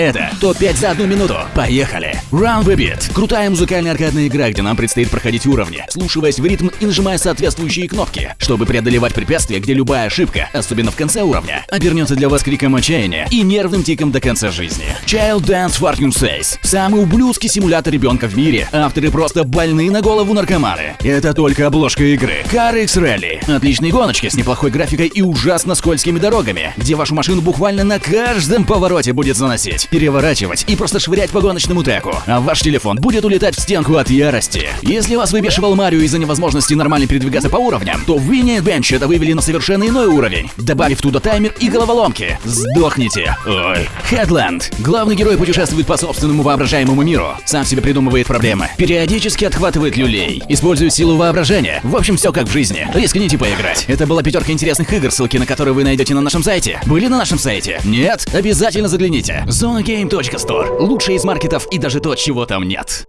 Это топ-5 за одну минуту. Поехали! Round the Beat. Крутая музыкальная аркадная игра, где нам предстоит проходить уровни, слушаясь в ритм и нажимая соответствующие кнопки, чтобы преодолевать препятствия, где любая ошибка, особенно в конце уровня, обернется для вас криком отчаяния и нервным тиком до конца жизни. Child Dance Fortune Says. Самый ублюдский симулятор ребенка в мире. Авторы просто больные на голову наркоманы. Это только обложка игры. Car X Rally. Отличные гоночки с неплохой графикой и ужасно скользкими дорогами, где вашу машину буквально на каждом повороте будет заносить, переворачивать и просто швырять по гоночному треку, а ваш телефон будет улетать в стенку от ярости. Если вас выбешивал Марио из-за невозможности нормально передвигаться по уровням, то в Winnie Adventure это вывели на совершенно иной уровень, добавив туда таймер и головоломки. Сдохните. Ой. Headland. Главный герой путешествует по собственному воображаемому миру, сам себе придумывает проблемы, периодически отхватывает люлей, использует силу воображения. В общем, все как в жизни. Рискните поиграть. Это была пятерка интересных игр, ссылки на которые вы найдете на нашем сайте. Были на нашем сайте? Нет? Обязательно загляните. zonagame.store. Лучший из маркетов и даже то, чего там нет.